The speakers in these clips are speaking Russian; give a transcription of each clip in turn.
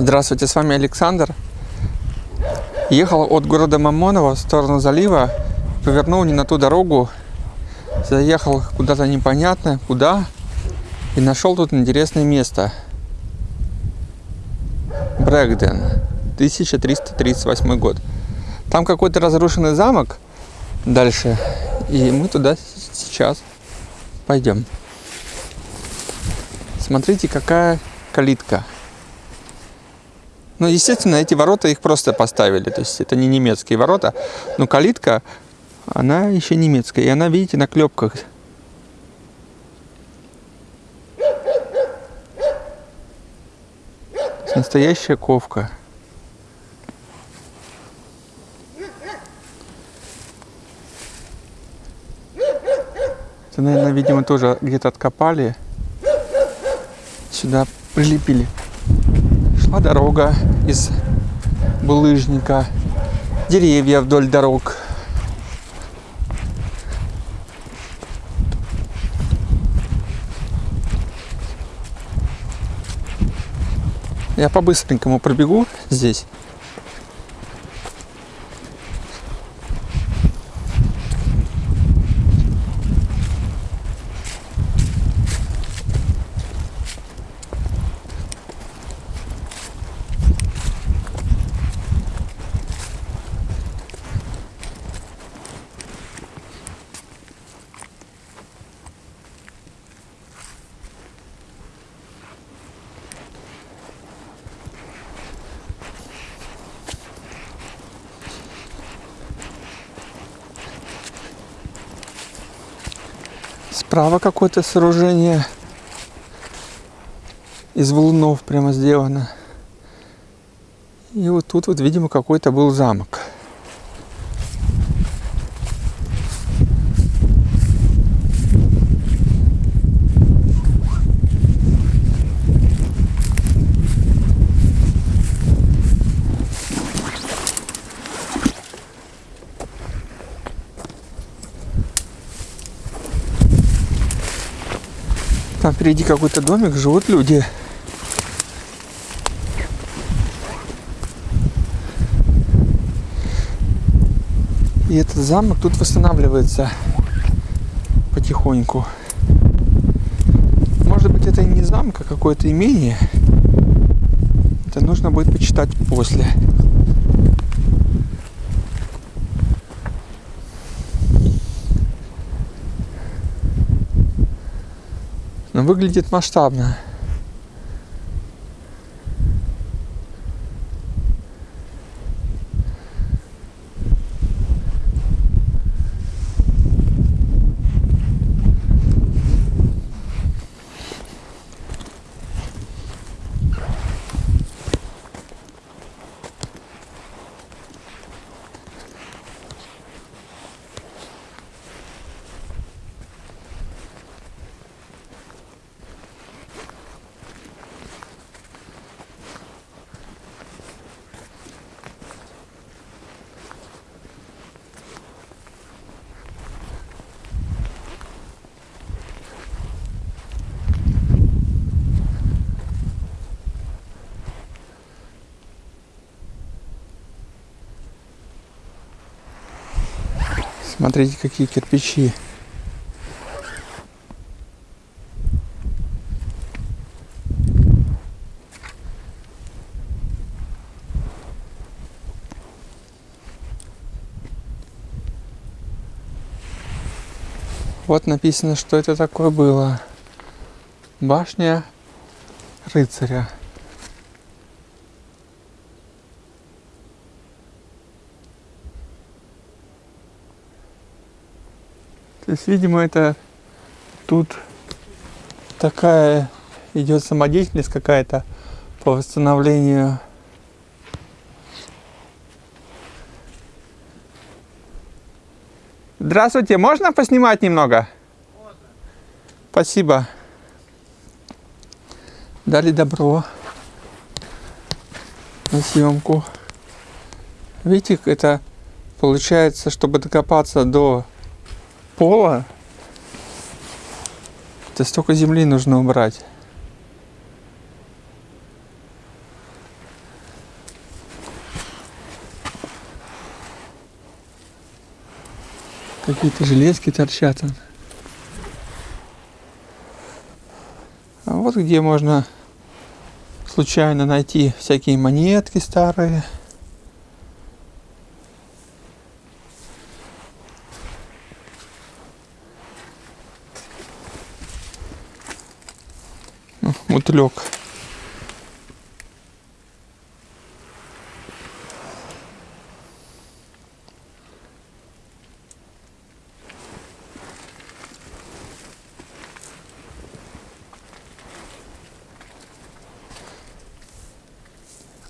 Здравствуйте, с вами Александр. Ехал от города Мамоново в сторону залива, повернул не на ту дорогу, заехал куда-то непонятно, куда, и нашел тут интересное место. Брэгден, 1338 год. Там какой-то разрушенный замок дальше, и мы туда сейчас пойдем. Смотрите, какая калитка. Ну, естественно, эти ворота их просто поставили. То есть это не немецкие ворота. Но калитка, она еще немецкая. И она, видите, на клепках. Настоящая ковка. Это, наверное, видимо, тоже где-то откопали. Сюда прилепили шла дорога из булыжника, деревья вдоль дорог. Я по-быстренькому пробегу здесь. Справа какое-то сооружение из валунов прямо сделано. И вот тут вот, видимо, какой-то был замок. Там впереди какой-то домик, живут люди. И этот замок тут восстанавливается потихоньку. Может быть это не замок, а какое-то имение. Это нужно будет почитать после. Но выглядит масштабно. Смотрите, какие кирпичи. Вот написано, что это такое было. Башня рыцаря. То есть, видимо, это тут такая идет самодеятельность какая-то по восстановлению Здравствуйте, можно поснимать немного? Можно. Спасибо. Дали добро на съемку. Видите, это получается, чтобы докопаться до пола, то столько земли нужно убрать. Какие-то железки торчат. А вот где можно случайно найти всякие монетки старые. Мотылек.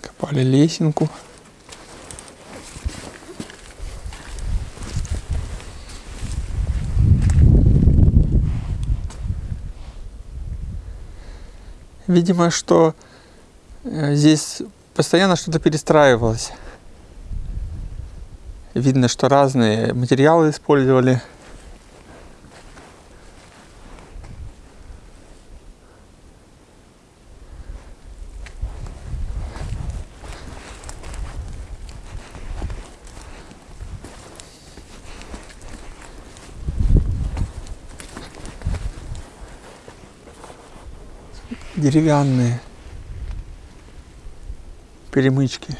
Копали лесенку. Видимо, что э, здесь постоянно что-то перестраивалось. Видно, что разные материалы использовали. Деревянные перемычки.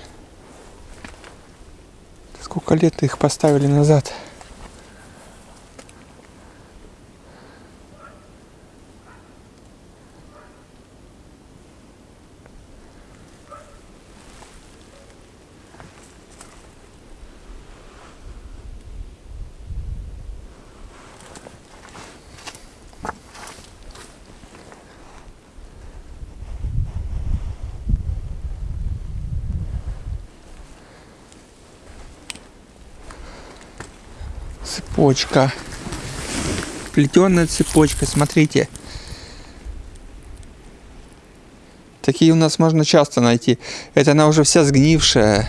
Сколько лет их поставили назад? Цепочка. Плетеная цепочка, смотрите. Такие у нас можно часто найти. Это она уже вся сгнившая.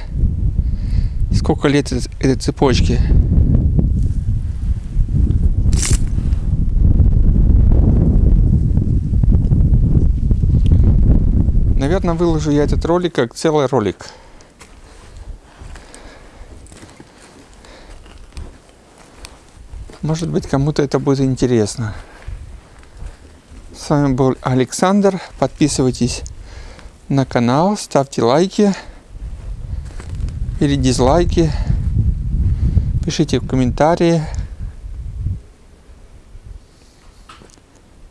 Сколько лет этой, цепочки? Наверное, выложу я этот ролик как целый ролик. Может быть, кому-то это будет интересно. С вами был Александр. Подписывайтесь на канал, ставьте лайки или дизлайки. Пишите в комментарии.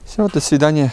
Все, до свидания.